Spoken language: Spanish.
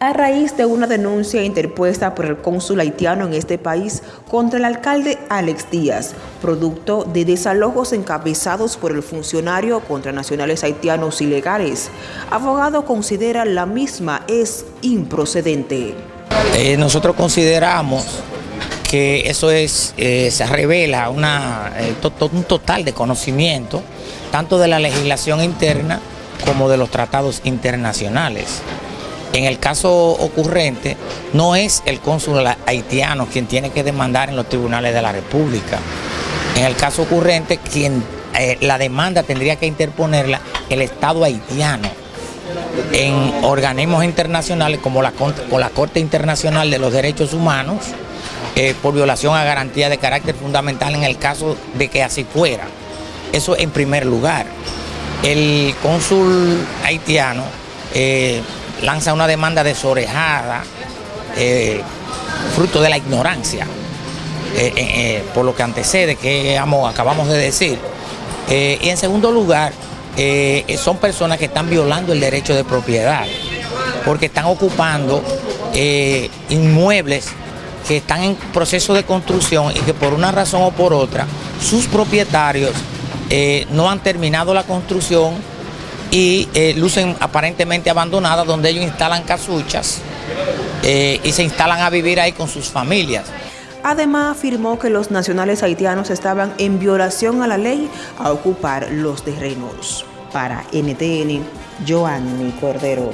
a raíz de una denuncia interpuesta por el cónsul haitiano en este país contra el alcalde Alex Díaz, producto de desalojos encabezados por el funcionario contra nacionales haitianos ilegales. Abogado considera la misma es improcedente. Eh, nosotros consideramos que eso es, eh, se revela eh, un total de conocimiento tanto de la legislación interna como de los tratados internacionales. En el caso ocurrente, no es el cónsul haitiano quien tiene que demandar en los tribunales de la República. En el caso ocurrente, quien eh, la demanda tendría que interponerla el Estado haitiano en organismos internacionales como la, la Corte Internacional de los Derechos Humanos eh, por violación a garantía de carácter fundamental en el caso de que así fuera. Eso en primer lugar. El cónsul haitiano eh, lanza una demanda desorejada, eh, fruto de la ignorancia, eh, eh, por lo que antecede, que acabamos de decir. y en segundo lugar, son personas que están violando el derecho de propiedad, porque están ocupando inmuebles que están en proceso de construcción y que por una razón o por otra, sus propietarios no han terminado la construcción y eh, lucen aparentemente abandonadas donde ellos instalan casuchas eh, y se instalan a vivir ahí con sus familias. Además afirmó que los nacionales haitianos estaban en violación a la ley a ocupar los terrenos. Para NTN, Joanny Cordero.